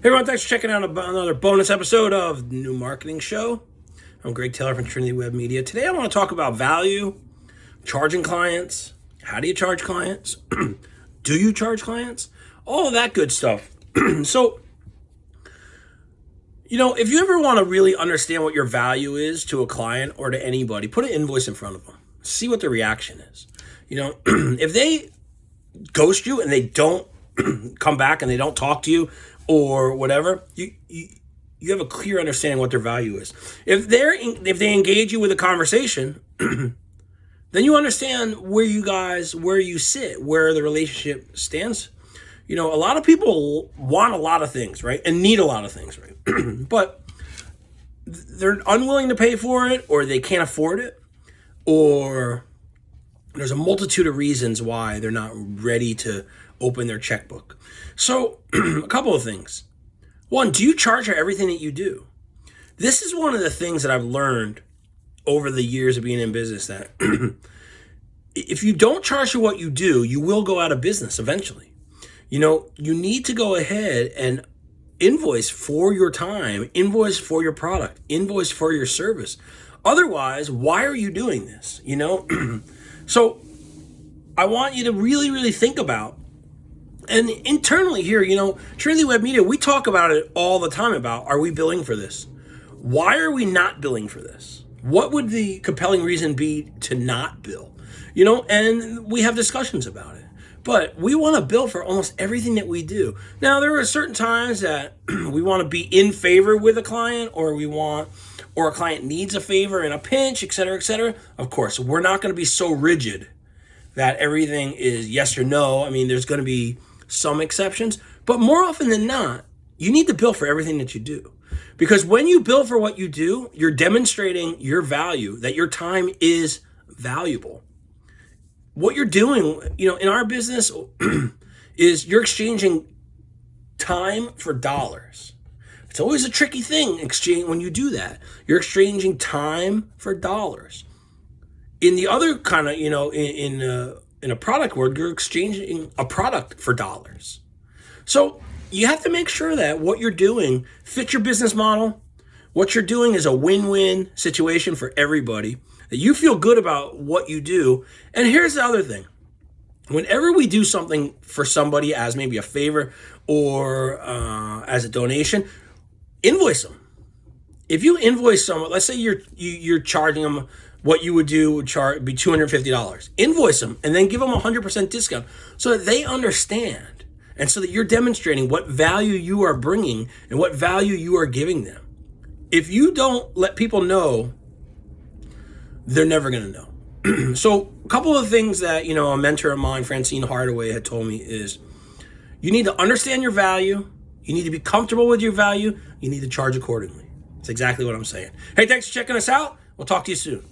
Hey everyone, thanks for checking out another bonus episode of New Marketing Show. I'm Greg Taylor from Trinity Web Media. Today I want to talk about value, charging clients, how do you charge clients, do you charge clients, all that good stuff. so, you know, if you ever want to really understand what your value is to a client or to anybody, put an invoice in front of them. See what the reaction is. You know, if they ghost you and they don't come back and they don't talk to you or whatever, you, you you have a clear understanding what their value is. If they're if they engage you with a conversation, then you understand where you guys where you sit, where the relationship stands. You know, a lot of people want a lot of things, right? And need a lot of things, right? but they're unwilling to pay for it or they can't afford it or there's a multitude of reasons why they're not ready to open their checkbook. So, a couple of things. One, do you charge for everything that you do? This is one of the things that I've learned over the years of being in business that if you don't charge for what you do, you will go out of business eventually. You know, you need to go ahead and invoice for your time, invoice for your product, invoice for your service. Otherwise, why are you doing this? You know? so I want you to really, really think about and internally here, you know, Trinity Web Media, we talk about it all the time about are we billing for this? Why are we not billing for this? What would the compelling reason be to not bill? You know, and we have discussions about it. But we want to bill for almost everything that we do. Now, there are certain times that we want to be in favor with a client or we want or a client needs a favor in a pinch, et cetera, et cetera. Of course, we're not going to be so rigid that everything is yes or no. I mean, there's going to be some exceptions, but more often than not, you need to bill for everything that you do. Because when you bill for what you do, you're demonstrating your value, that your time is valuable. What you're doing, you know, in our business is you're exchanging time for dollars. It's always a tricky thing exchange when you do that. You're exchanging time for dollars. In the other kind of, you know, in, in uh, in a product world, you're exchanging a product for dollars. So you have to make sure that what you're doing fits your business model. What you're doing is a win-win situation for everybody. That you feel good about what you do. And here's the other thing. Whenever we do something for somebody as maybe a favor or uh, as a donation, invoice them. If you invoice someone, let's say you're you, are you are charging them what you would do would charge be $250. Invoice them and then give them a 100% discount so that they understand and so that you're demonstrating what value you are bringing and what value you are giving them. If you don't let people know, they're never going to know. so a couple of things that, you know, a mentor of mine, Francine Hardaway, had told me is you need to understand your value. You need to be comfortable with your value. You need to charge accordingly. That's exactly what I'm saying. Hey, thanks for checking us out. We'll talk to you soon.